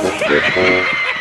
Ha ha ha!